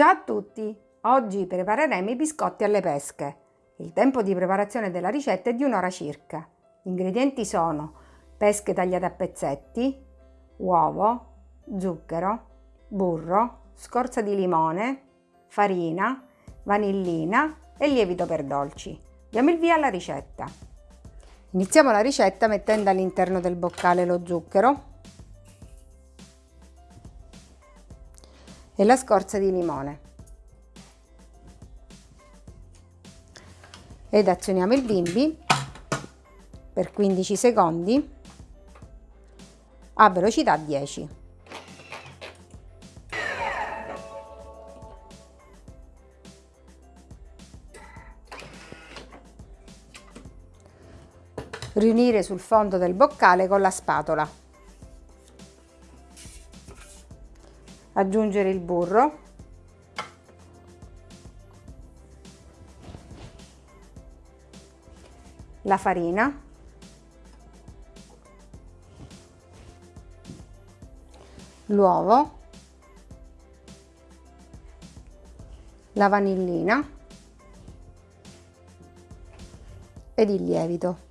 Ciao a tutti! Oggi prepareremo i biscotti alle pesche. Il tempo di preparazione della ricetta è di un'ora circa. Gli ingredienti sono pesche tagliate a pezzetti, uovo, zucchero, burro, scorza di limone, farina, vanillina e lievito per dolci. Diamo il via alla ricetta. Iniziamo la ricetta mettendo all'interno del boccale lo zucchero e la scorza di limone. Ed azioniamo il bimbi per 15 secondi a velocità 10. Riunire sul fondo del boccale con la spatola. Aggiungere il burro. La farina. L'uovo. La vanillina. Ed il lievito.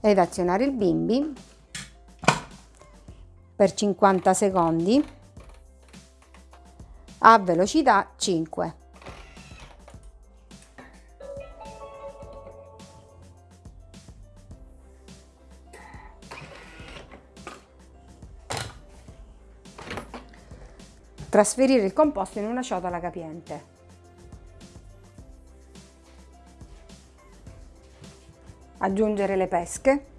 Ed azionare il bimbi per 50 secondi a velocità 5. Trasferire il composto in una ciotola capiente. Aggiungere le pesche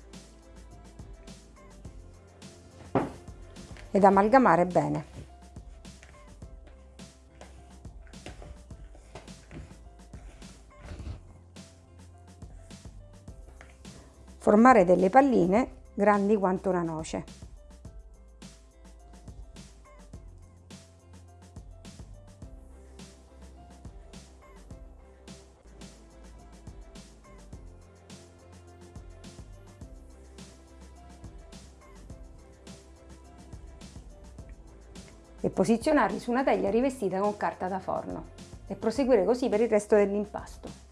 ed amalgamare bene. Formare delle palline grandi quanto una noce. E posizionarli su una teglia rivestita con carta da forno e proseguire così per il resto dell'impasto.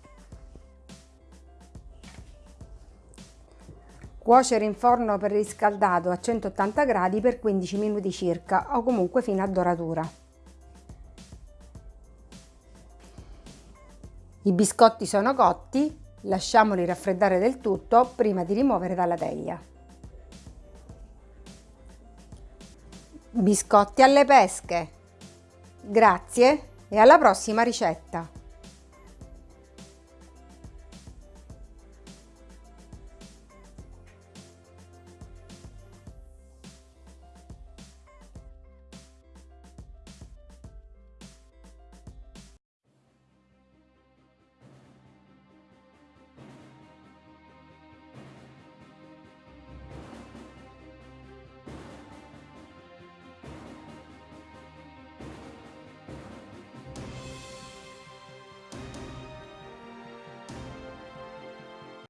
Cuocere in forno preriscaldato a 180 gradi per 15 minuti circa o comunque fino a doratura. I biscotti sono cotti, lasciamoli raffreddare del tutto prima di rimuovere dalla teglia. Biscotti alle pesche. Grazie e alla prossima ricetta!